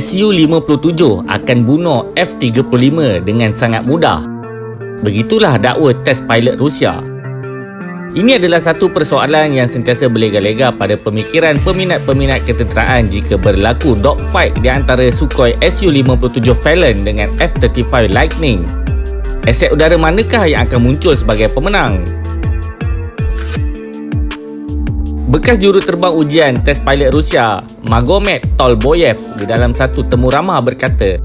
Su-57 akan bunuh F-35 dengan sangat mudah. Begitulah dakwa test pilot Rusia. Ini adalah satu persoalan yang sentiasa berlega-lega pada pemikiran peminat-peminat ketenteraan jika berlaku dogfight di antara Sukhoi Su-57 Falcon dengan F-35 Lightning. Aset udara manakah yang akan muncul sebagai pemenang? Bekas juruterbang ujian test pilot Rusia, Magomed Tolboyev di dalam satu temu ramah berkata,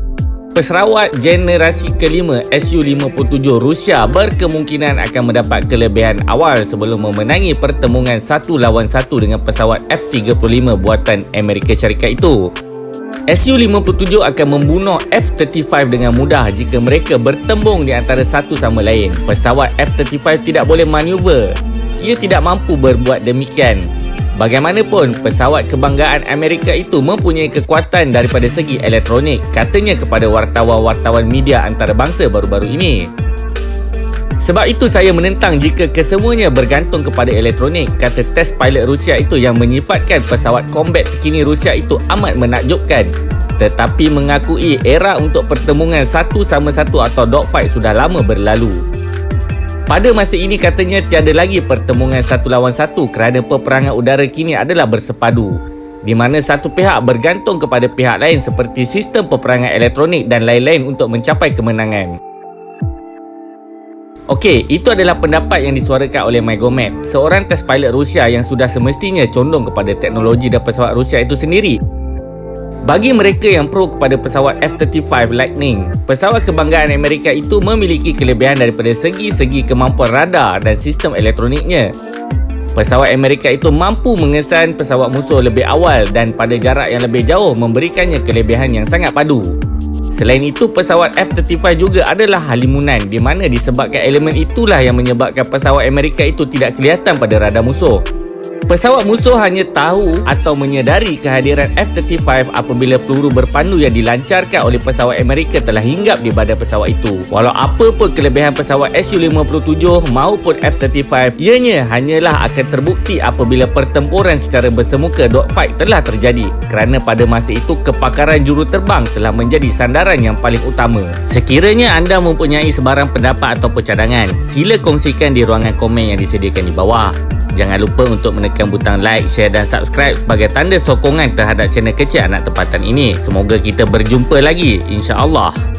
Peserawat generasi kelima Su-57 Rusia berkemungkinan akan mendapat kelebihan awal sebelum memenangi pertemuan satu lawan satu dengan pesawat F-35 buatan Amerika Syarikat itu. Su-57 akan membunuh F-35 dengan mudah jika mereka bertembung di antara satu sama lain. Pesawat F-35 tidak boleh manuver. Ia tidak mampu berbuat demikian Bagaimanapun, pesawat kebanggaan Amerika itu mempunyai kekuatan daripada segi elektronik, katanya kepada wartawan-wartawan media antarabangsa baru-baru ini. Sebab itu saya menentang jika kesemuanya bergantung kepada elektronik, kata test pilot Rusia itu yang menyifatkan pesawat combat terkini Rusia itu amat menakjubkan. Tetapi mengakui era untuk pertemuan satu sama satu atau dogfight sudah lama berlalu. Pada masa ini katanya tiada lagi pertemuan satu lawan satu kerana peperangan udara kini adalah bersepadu di mana satu pihak bergantung kepada pihak lain seperti sistem peperangan elektronik dan lain-lain untuk mencapai kemenangan. Okey, itu adalah pendapat yang disuarakan oleh Magomed, seorang test pilot Rusia yang sudah semestinya condong kepada teknologi dan pesawat Rusia itu sendiri. Bagi mereka yang pro kepada pesawat F-35 Lightning, pesawat kebanggaan Amerika itu memiliki kelebihan daripada segi-segi kemampuan radar dan sistem elektroniknya. Pesawat Amerika itu mampu mengesan pesawat musuh lebih awal dan pada jarak yang lebih jauh memberikannya kelebihan yang sangat padu. Selain itu, pesawat F-35 juga adalah halimunan di mana disebabkan elemen itulah yang menyebabkan pesawat Amerika itu tidak kelihatan pada radar musuh. Pesawat musuh hanya tahu atau menyedari kehadiran F-35 apabila peluru berpandu yang dilancarkan oleh pesawat Amerika telah hinggap di badan pesawat itu. Walau apa pun kelebihan pesawat Su-57 maupun F-35, ianya hanyalah akan terbukti apabila pertempuran secara bersemuka dogfight telah terjadi kerana pada masa itu kepakaran juruterbang telah menjadi sandaran yang paling utama. Sekiranya anda mempunyai sebarang pendapat atau cadangan, sila kongsikan di ruangan komen yang disediakan di bawah. Jangan lupa untuk menekan butang like, share dan subscribe sebagai tanda sokongan terhadap channel kecil anak tempatan ini. Semoga kita berjumpa lagi insya-Allah.